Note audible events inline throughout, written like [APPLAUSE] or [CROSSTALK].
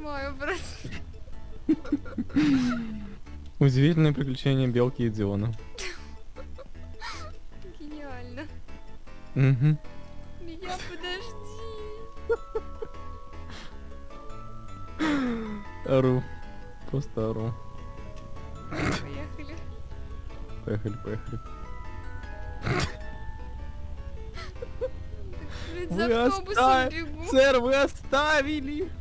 понимаю просто. Удивительное приключение Белки и Диона. Гениально. Угу. Меня подожди. Ору. Просто ору. Поехали. Поехали, поехали. Вы за автобусом бегу. Сэр, вы оставили!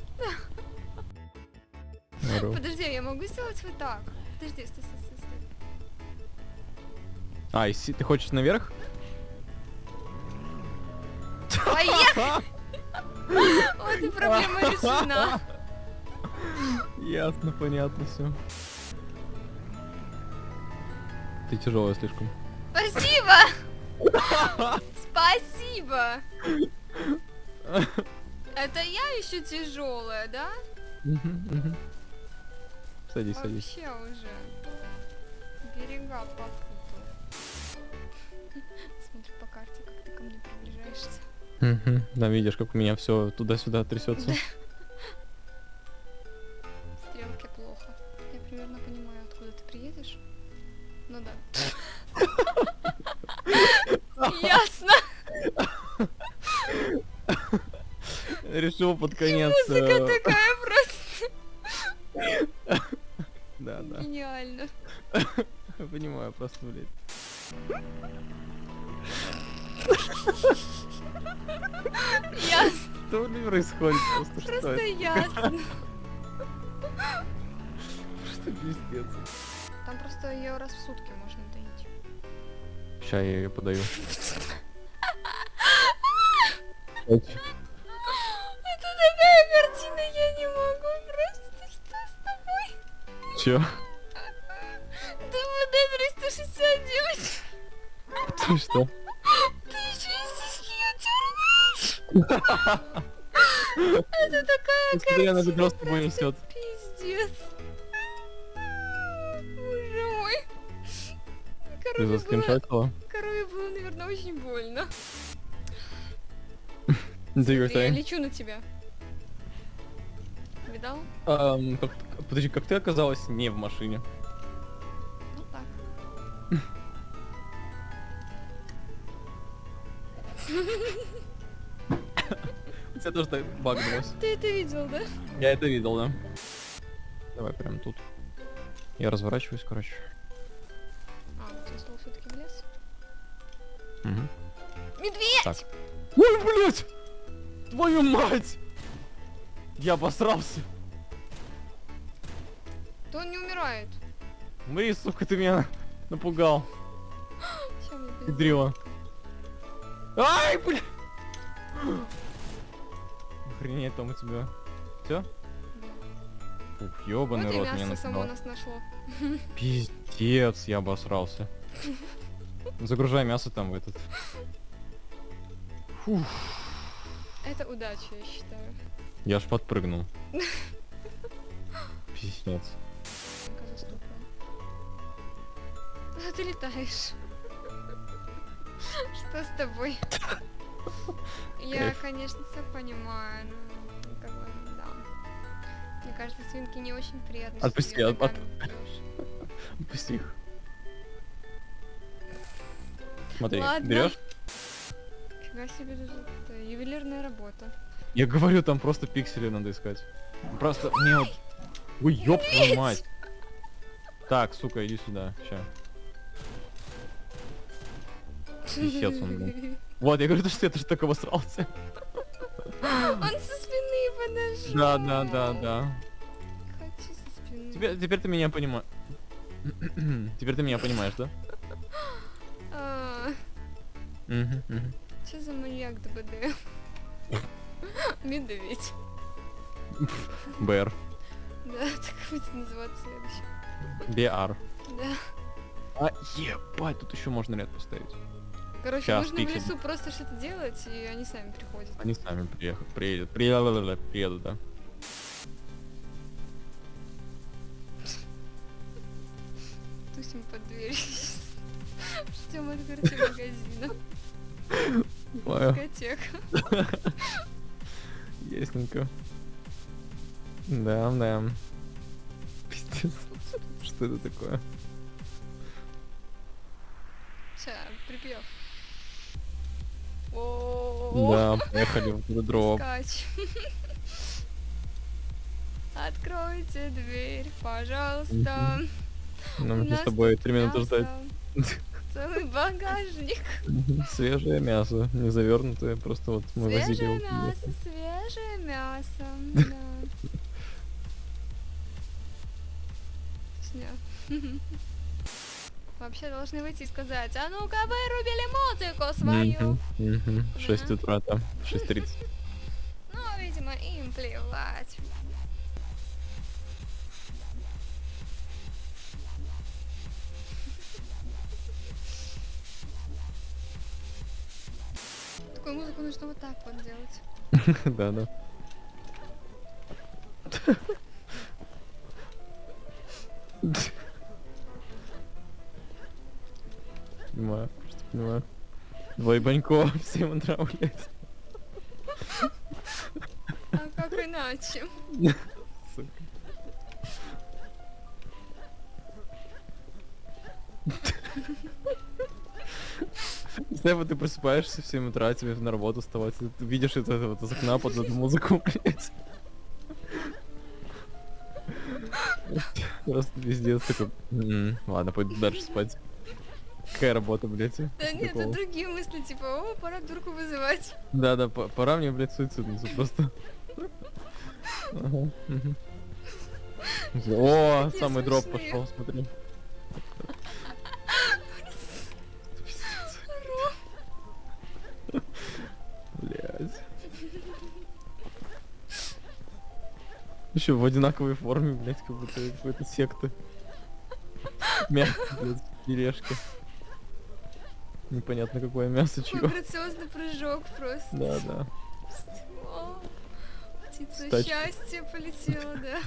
Подожди, я могу сделать вот так? Подожди, стой, стой, стой, стой. А, и си- ты хочешь наверх? Поехали! [LAUGHS] Вот и проблема решена. Ясно, понятно все. Ты тяжелая слишком. Спасибо! Спасибо! [LAUGHS] Это я еще тяжелая, да? Садись, садись. Вообще уже. Берега попутал. Смотри по карте, как ты ко мне приближаешься. Мгм. Да, видишь, как у меня все туда-сюда трясется. Стрелки плохо. Я примерно понимаю, откуда ты приедешь. Ну да. Ясно. Решил под конец. Музыка э, такая Понимаю, просто, блядь. Ясно. Что ли происходит? Просто Просто ясно. Просто пиздец. Там просто ее раз в сутки можно доить. Сейчас я ее подаю. Это такая картина, я не могу просто. Что с тобой? Че? ДВД 369. Ты что? Ты еще и сиськи. Это такая Смотри, она картина. ведро с тобой несет. Пиздец. Боже мой. Ты заскриншотила? корове было, наверное, очень больно. [LAUGHS] Я лечу на тебя. Видал? Подожди, как ты оказалась не в машине? У тебя тоже так багнулось. Ты это видел, да? Я это видел, да. Давай прям тут. Я разворачиваюсь, короче. А, вот я стал все-таки в лес. Мгм. Медведь! Так. Ой, блядь! Твою мать! Я обосрался. То он не умирает. Умри, сука, ты меня напугал. Педрила. Ай, бля! Охренеть там у тебя. Все? Ух, ёбаный Вот рот меня нас нашло. Пиздец, я обосрался. Загружай мясо там в этот. Фух, Это удача, я считаю. я аж подпрыгнул. [LAUGHS] Пиздец. Ну-ка, застукаю. А ты летаешь. Что с тобой? Я, конечно, все понимаю, но как бы, да. Мне кажется, свинки не очень приятно. Отпусти, от-. Отпусти их. Смотри, берешь? Фига себе, это ювелирная работа. Я говорю, там просто пиксели надо искать. Просто мне вот... Ой, ёб твою мать. Так, сука, иди сюда. Ща. Писец он, блин. Вот, я говорю, то, что я тоже так обосрался. Он со спины подошел. Да, да, да, да. Хочу со спины. Теперь, теперь ты меня понимаешь. Теперь ты меня понимаешь, да? А. Что за маньяк ДБД? Медведь. БР. Да, так будет называться следующий. BR. Да. А, ебать, тут еще можно ряд поставить. Короче, Щас, нужно пиксель. в лесу просто что-то делать, и они сами приходят. Они сами приехали, приедут, приедут, приедут, да. Тусим под дверью. Ждем открытия магазина. Дискотека. ясненько. Да, да. Пиздец. Что это такое? Ща, припев. Да, поехали в скач. [LAUGHS] Откройте дверь, пожалуйста. Нам с тобой три минуты ждать. [LAUGHS] Целый багажник. Свежее мясо, не завернутое, просто вот мы возили Свежее мясо, свежее [LAUGHS] мясо. Да. Вообще должны выйти и сказать, а ну-ка вырубили музыку свою. Мгм, мгм. В 6 Да. утра там, 6.30. [LAUGHS] Ну, видимо, им плевать. [LAUGHS] Такую музыку нужно вот так вот делать. [LAUGHS] Да, да. Понимаю, просто понимаю. Двое банько, [LAUGHS] всем утра, блядь. А как иначе? Сука. Если вот ты просыпаешься в 7 утра, тебе на работу вставать, ты видишь это вот из окна под эту музыку, блядь. Просто пиздец такой. «М, Ладно, пойду дальше спать. Какая работа, блядь? Да нет, это другие мысли, типа, о, пора дурку вызывать. Да, да, по- пора мне, блядь, суициднуться просто. О, самый дроп пошел, смотри. Блядь. Еще в одинаковой форме, блядь, как будто какой-то секты. Мясо, блядь, тележки. Непонятно какое мясо, чье. грациозный прыжок просто. Да, да. О, птица С тачки. счастья полетела, да.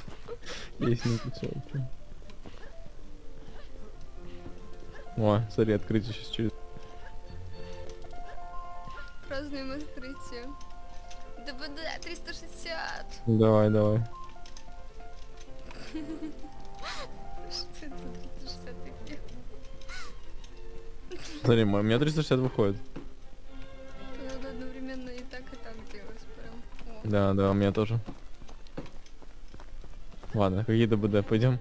[LAUGHS] Есть не печаль. О, смотри, открытие сейчас через... Празднуем открытие. ДБД 360. Давай, давай. [LAUGHS] Смотри, мо- у меня 360 выходит. Надо одновременно и так, и так делать прям. О. Да, да, у меня тоже. Ладно, какие ДБД, пойдем.